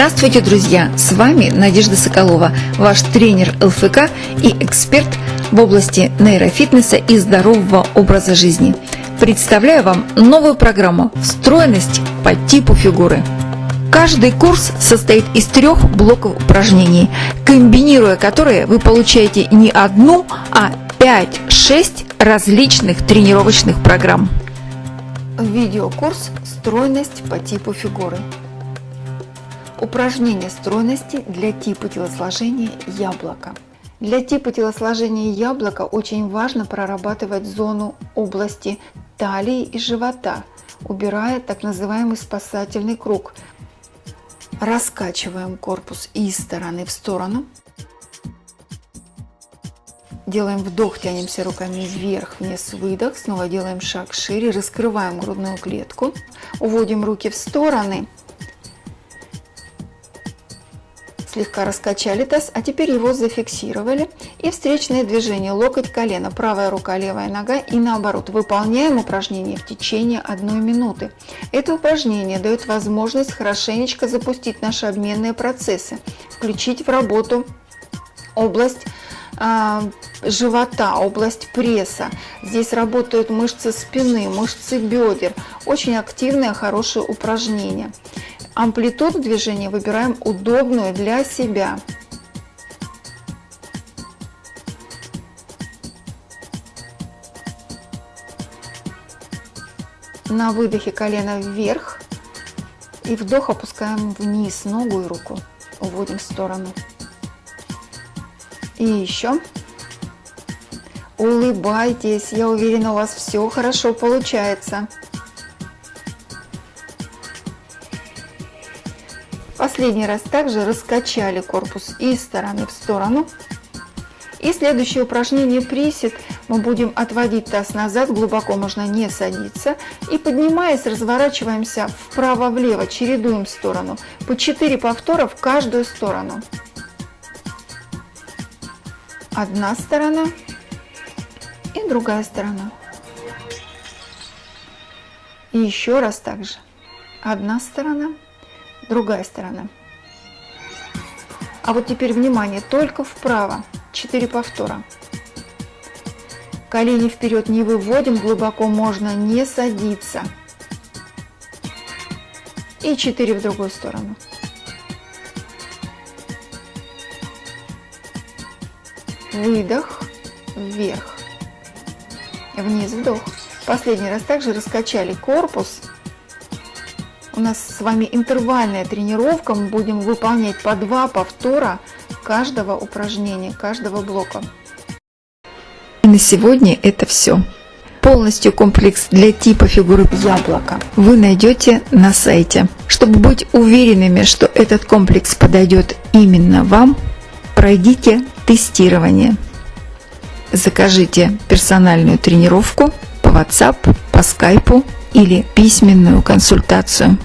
Здравствуйте, друзья! С вами Надежда Соколова, ваш тренер ЛФК и эксперт в области нейрофитнеса и здорового образа жизни. Представляю вам новую программу «Встроенность по типу фигуры». Каждый курс состоит из трех блоков упражнений, комбинируя которые вы получаете не одну, а 5-6 различных тренировочных программ. Видеокурс «Стройность по типу фигуры». Упражнение стройности для типа телосложения яблока. Для типа телосложения яблока очень важно прорабатывать зону области талии и живота, убирая так называемый спасательный круг. Раскачиваем корпус из стороны в сторону. Делаем вдох, тянемся руками вверх-вниз, выдох. Снова делаем шаг шире, раскрываем грудную клетку. Уводим руки в стороны Слегка раскачали таз, а теперь его зафиксировали. И встречное движение локоть, колено, правая рука, левая нога и наоборот. Выполняем упражнение в течение одной минуты. Это упражнение дает возможность хорошенечко запустить наши обменные процессы, включить в работу область а, живота, область пресса. Здесь работают мышцы спины, мышцы бедер. Очень активное, хорошее упражнение. Амплитуду движения выбираем удобную для себя. На выдохе колено вверх и вдох опускаем вниз ногу и руку. Уводим в сторону. И еще. Улыбайтесь, я уверена, у вас все хорошо получается. Последний раз также раскачали корпус из стороны в сторону. И следующее упражнение присед. Мы будем отводить таз назад, глубоко можно не садиться. И поднимаясь, разворачиваемся вправо-влево, чередуем сторону. По 4 повтора в каждую сторону. Одна сторона и другая сторона. И еще раз также. Одна сторона другая сторона. А вот теперь внимание, только вправо, 4 повтора. Колени вперед не выводим, глубоко можно не садиться. И 4 в другую сторону. Выдох, вверх, вниз, вдох. Последний раз также раскачали корпус у нас с вами интервальная тренировка. Мы будем выполнять по два повтора каждого упражнения, каждого блока. И на сегодня это все. Полностью комплекс для типа фигуры яблока вы найдете на сайте. Чтобы быть уверенными, что этот комплекс подойдет именно вам, пройдите тестирование. Закажите персональную тренировку по WhatsApp, по Skype или письменную консультацию.